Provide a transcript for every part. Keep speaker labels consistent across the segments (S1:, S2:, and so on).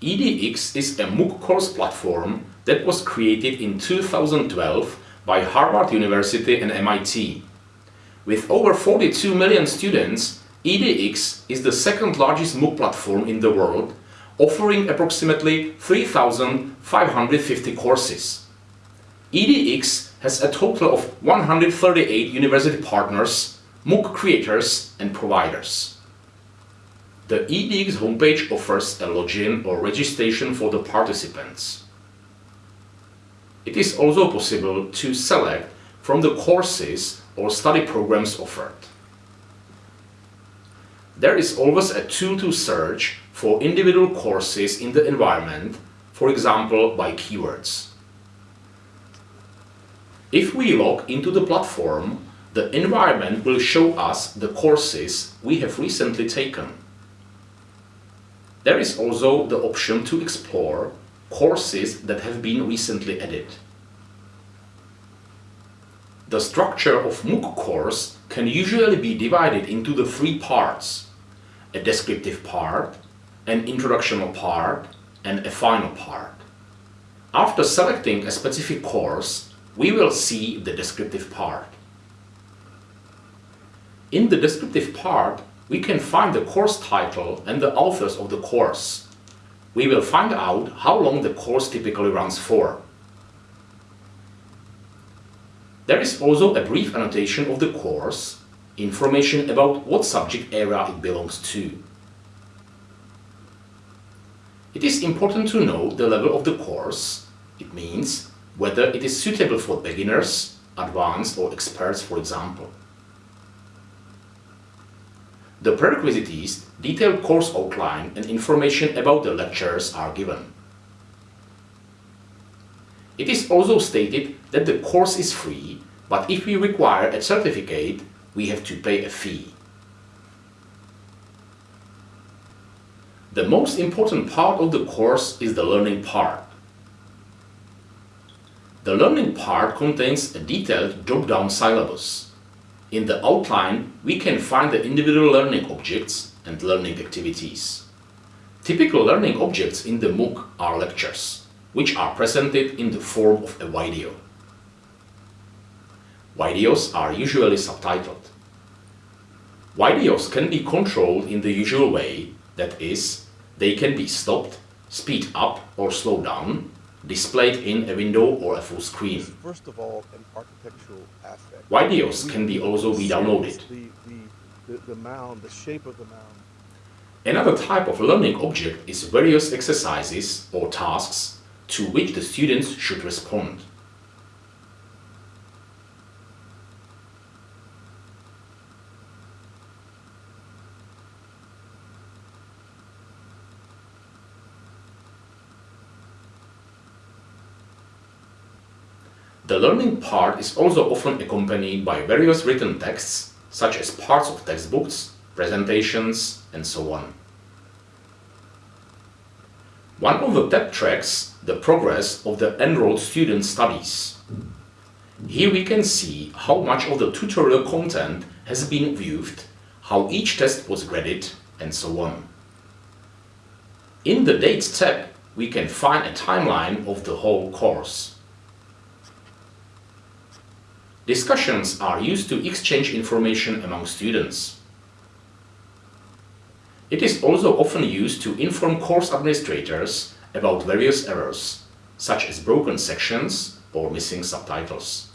S1: EDX is a MOOC course platform that was created in 2012 by Harvard University and MIT. With over 42 million students, EDX is the second largest MOOC platform in the world, offering approximately 3,550 courses. EDX has a total of 138 university partners, MOOC creators and providers. The EDX homepage offers a login or registration for the participants. It is also possible to select from the courses or study programs offered. There is always a tool to search for individual courses in the environment, for example by keywords. If we log into the platform, the environment will show us the courses we have recently taken. There is also the option to explore courses that have been recently added. The structure of MOOC course can usually be divided into the three parts, a descriptive part, an introductional part and a final part. After selecting a specific course, we will see the descriptive part. In the descriptive part, we can find the course title and the authors of the course. We will find out how long the course typically runs for. There is also a brief annotation of the course, information about what subject area it belongs to. It is important to know the level of the course. It means whether it is suitable for beginners, advanced or experts for example. The prerequisites, detailed course outline and information about the lectures are given. It is also stated that the course is free, but if we require a certificate, we have to pay a fee. The most important part of the course is the learning part. The learning part contains a detailed drop-down syllabus. In the outline, we can find the individual learning objects and learning activities. Typical learning objects in the MOOC are lectures, which are presented in the form of a video. Videos are usually subtitled. Videos can be controlled in the usual way, that is, they can be stopped, speed up or slow down, displayed in a window or a full screen.
S2: First of all, an architectural aspect.
S1: Videos can be also be downloaded.
S2: The, the, the, the mound, the shape of the mound.
S1: Another type of learning object is various exercises or tasks to which the students should respond. The learning part is also often accompanied by various written texts, such as parts of textbooks, presentations, and so on. One of the tab tracks the progress of the enrolled student studies. Here we can see how much of the tutorial content has been viewed, how each test was graded, and so on. In the Dates tab, we can find a timeline of the whole course. Discussions are used to exchange information among students. It is also often used to inform course administrators about various errors, such as broken sections or missing subtitles.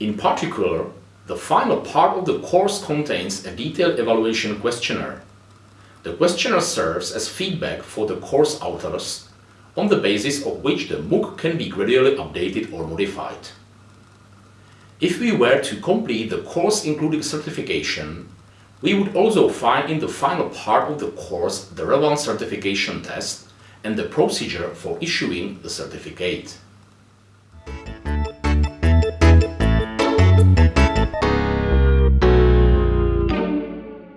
S1: In particular, the final part of the course contains a detailed evaluation questionnaire. The questionnaire serves as feedback for the course authors, on the basis of which the MOOC can be gradually updated or modified. If we were to complete the course including certification, we would also find in the final part of the course the relevant certification test and the procedure for issuing the certificate.